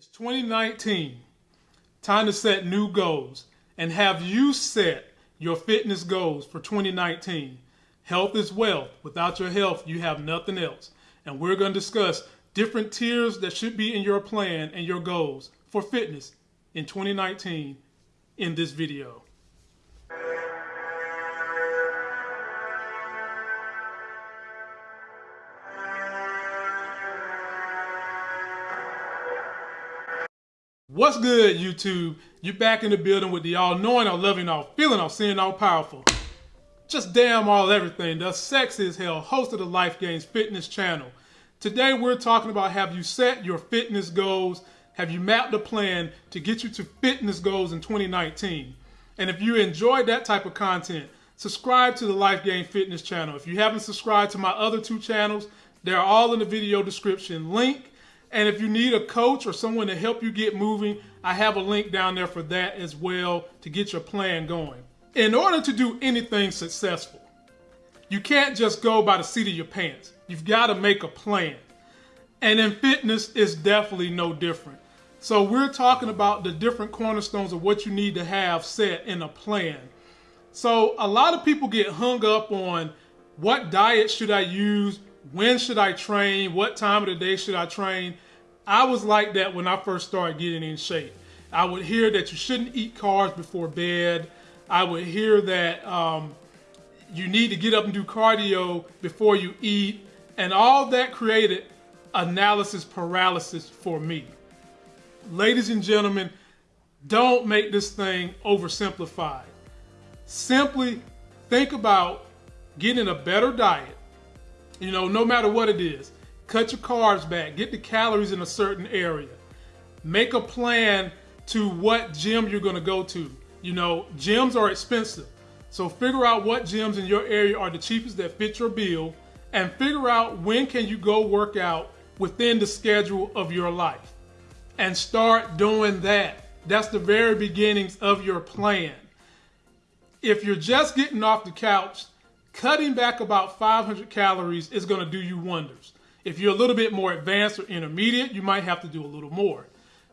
It's 2019. Time to set new goals. And have you set your fitness goals for 2019? Health is wealth. Without your health, you have nothing else. And we're going to discuss different tiers that should be in your plan and your goals for fitness in 2019 in this video. What's good, YouTube? You're back in the building with the all knowing, all loving, all feeling, all seeing, all powerful. Just damn all everything. The sex is hell, host of the Life Games Fitness channel. Today we're talking about have you set your fitness goals? Have you mapped a plan to get you to fitness goals in 2019? And if you enjoyed that type of content, subscribe to the Life Gain Fitness channel. If you haven't subscribed to my other two channels, they're all in the video description link. And if you need a coach or someone to help you get moving, I have a link down there for that as well to get your plan going. In order to do anything successful, you can't just go by the seat of your pants. You've got to make a plan. And in fitness, it's definitely no different. So we're talking about the different cornerstones of what you need to have set in a plan. So a lot of people get hung up on what diet should I use, when should I train? What time of the day should I train? I was like that when I first started getting in shape. I would hear that you shouldn't eat carbs before bed. I would hear that um, you need to get up and do cardio before you eat. And all that created analysis paralysis for me. Ladies and gentlemen, don't make this thing oversimplified. Simply think about getting a better diet you know, no matter what it is, cut your carbs back, get the calories in a certain area, make a plan to what gym you're going to go to. You know, gyms are expensive. So figure out what gyms in your area are the cheapest that fit your bill and figure out when can you go work out within the schedule of your life. And start doing that. That's the very beginnings of your plan. If you're just getting off the couch cutting back about 500 calories is going to do you wonders. If you're a little bit more advanced or intermediate, you might have to do a little more.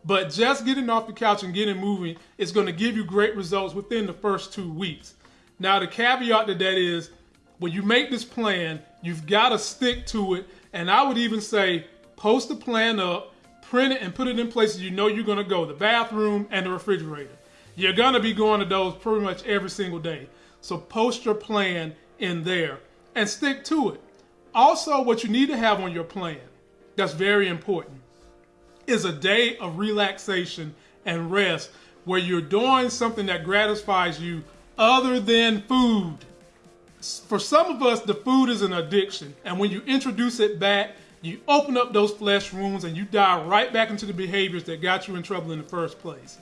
But just getting off the couch and getting moving is going to give you great results within the first two weeks. Now, the caveat to that is when you make this plan, you've got to stick to it. And I would even say post the plan up, print it, and put it in places you know you're going to go the bathroom and the refrigerator. You're going to be going to those pretty much every single day. So post your plan in there and stick to it. Also, what you need to have on your plan, that's very important, is a day of relaxation and rest where you're doing something that gratifies you other than food. For some of us, the food is an addiction. And when you introduce it back, you open up those flesh wounds and you dive right back into the behaviors that got you in trouble in the first place.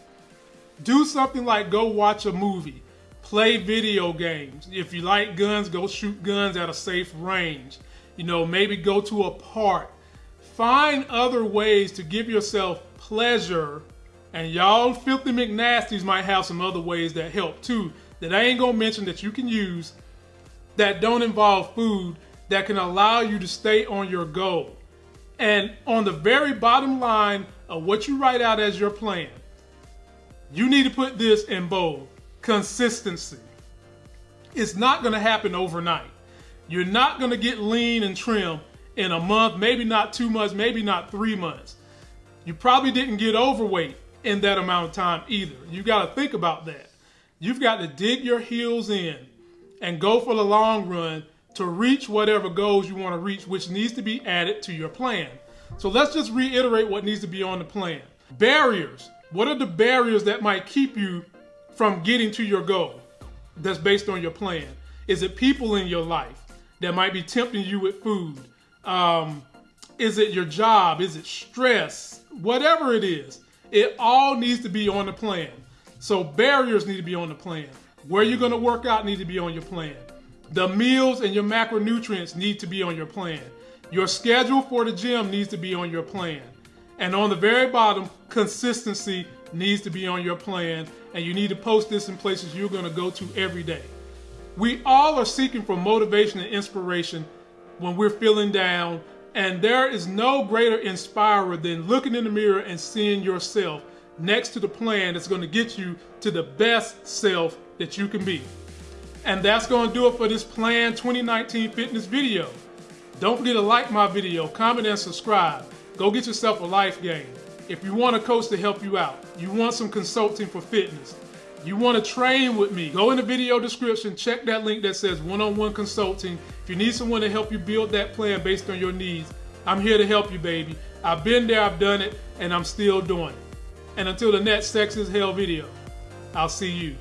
Do something like go watch a movie play video games. If you like guns, go shoot guns at a safe range. You know, maybe go to a park. Find other ways to give yourself pleasure. And y'all filthy McNasties might have some other ways that help too, that I ain't gonna mention that you can use that don't involve food that can allow you to stay on your goal. And on the very bottom line of what you write out as your plan, you need to put this in bold consistency. It's not going to happen overnight. You're not going to get lean and trim in a month, maybe not two months, maybe not three months. You probably didn't get overweight in that amount of time either. You got to think about that. You've got to dig your heels in and go for the long run to reach whatever goals you want to reach, which needs to be added to your plan. So let's just reiterate what needs to be on the plan. Barriers. What are the barriers that might keep you from getting to your goal that's based on your plan? Is it people in your life that might be tempting you with food? Um, is it your job? Is it stress? Whatever it is, it all needs to be on the plan. So barriers need to be on the plan. Where you're going to work out need to be on your plan. The meals and your macronutrients need to be on your plan. Your schedule for the gym needs to be on your plan. And on the very bottom, consistency needs to be on your plan and you need to post this in places you're going to go to every day. We all are seeking for motivation and inspiration when we're feeling down, And there is no greater inspirer than looking in the mirror and seeing yourself next to the plan that's going to get you to the best self that you can be. And that's going to do it for this Plan 2019 Fitness video. Don't forget to like my video, comment, and subscribe. Go get yourself a life game. If you want a coach to help you out, you want some consulting for fitness, you want to train with me, go in the video description, check that link that says one-on-one consulting. If you need someone to help you build that plan based on your needs, I'm here to help you, baby. I've been there, I've done it, and I'm still doing it. And until the next Sex is Hell video, I'll see you.